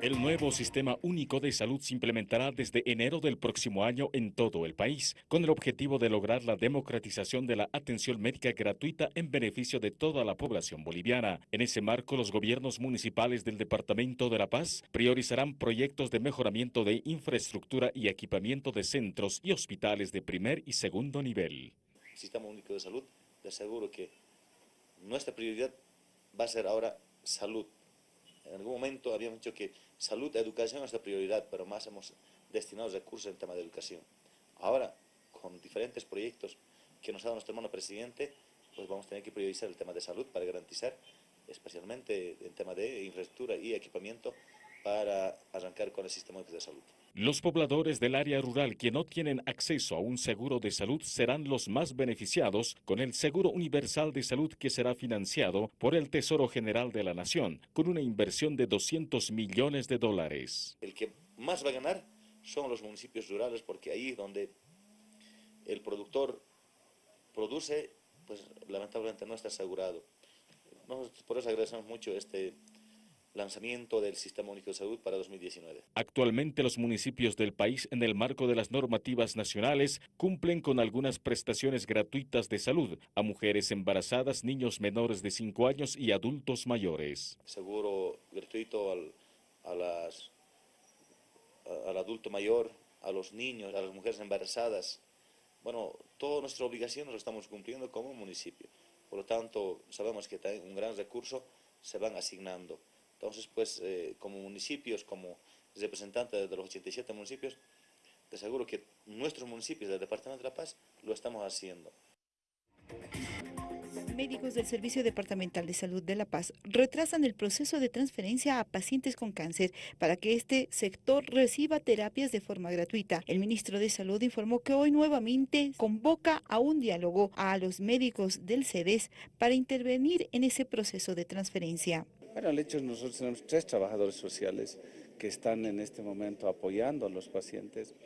El nuevo Sistema Único de Salud se implementará desde enero del próximo año en todo el país, con el objetivo de lograr la democratización de la atención médica gratuita en beneficio de toda la población boliviana. En ese marco, los gobiernos municipales del Departamento de La Paz priorizarán proyectos de mejoramiento de infraestructura y equipamiento de centros y hospitales de primer y segundo nivel. Sistema Único de Salud, de aseguro que nuestra prioridad va a ser ahora salud en algún momento habíamos dicho que salud, educación es nuestra prioridad, pero más hemos destinado recursos en tema de educación. Ahora, con diferentes proyectos que nos ha dado nuestro hermano presidente, pues vamos a tener que priorizar el tema de salud para garantizar, especialmente en tema de infraestructura y equipamiento, para arrancar con el sistema de salud. Los pobladores del área rural que no tienen acceso a un seguro de salud serán los más beneficiados con el Seguro Universal de Salud que será financiado por el Tesoro General de la Nación con una inversión de 200 millones de dólares. El que más va a ganar son los municipios rurales porque ahí donde el productor produce, pues lamentablemente no está asegurado. por eso agradecemos mucho este lanzamiento del Sistema Único de Salud para 2019. Actualmente los municipios del país, en el marco de las normativas nacionales, cumplen con algunas prestaciones gratuitas de salud a mujeres embarazadas, niños menores de 5 años y adultos mayores. Seguro gratuito al, al adulto mayor, a los niños, a las mujeres embarazadas. Bueno, todas nuestras obligaciones lo estamos cumpliendo como municipio. Por lo tanto, sabemos que un gran recurso se van asignando. Entonces, pues, eh, como municipios, como representantes de los 87 municipios, te aseguro que nuestros municipios del Departamento de La Paz lo estamos haciendo. Médicos del Servicio Departamental de Salud de La Paz retrasan el proceso de transferencia a pacientes con cáncer para que este sector reciba terapias de forma gratuita. El ministro de Salud informó que hoy nuevamente convoca a un diálogo a los médicos del CEDES para intervenir en ese proceso de transferencia. Bueno, el hecho es que nosotros tenemos tres trabajadores sociales que están en este momento apoyando a los pacientes,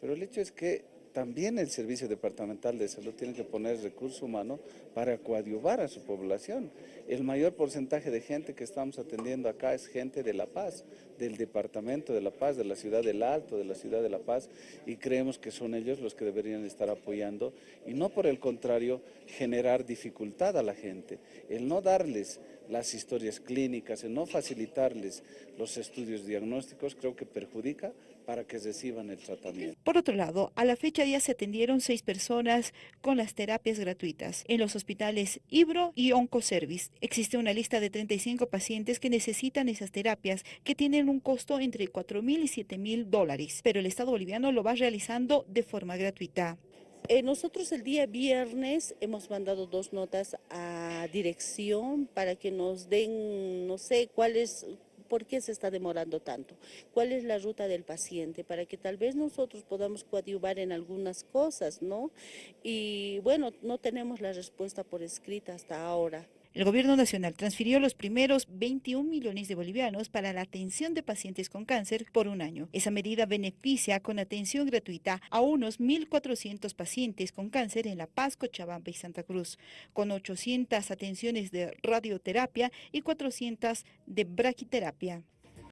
pero el hecho es que también el Servicio Departamental de Salud tiene que poner recurso humano para coadyuvar a su población. El mayor porcentaje de gente que estamos atendiendo acá es gente de La Paz, del Departamento de La Paz, de la ciudad del Alto, de la ciudad de La Paz, y creemos que son ellos los que deberían estar apoyando y no por el contrario generar dificultad a la gente. El no darles las historias clínicas, el no facilitarles los estudios diagnósticos, creo que perjudica para que reciban el tratamiento. Por otro lado, a la fecha ya se atendieron seis personas con las terapias gratuitas en los hospitales Ibro y Oncoservice. Existe una lista de 35 pacientes que necesitan esas terapias que tienen un costo entre 4 mil y 7 mil dólares, pero el Estado boliviano lo va realizando de forma gratuita. Eh, nosotros el día viernes hemos mandado dos notas a dirección para que nos den, no sé, cuál es, ¿Por qué se está demorando tanto? ¿Cuál es la ruta del paciente? Para que tal vez nosotros podamos coadyuvar en algunas cosas, ¿no? Y bueno, no tenemos la respuesta por escrita hasta ahora. El gobierno nacional transfirió los primeros 21 millones de bolivianos para la atención de pacientes con cáncer por un año. Esa medida beneficia con atención gratuita a unos 1.400 pacientes con cáncer en La Paz, Cochabamba y Santa Cruz, con 800 atenciones de radioterapia y 400 de braquiterapia.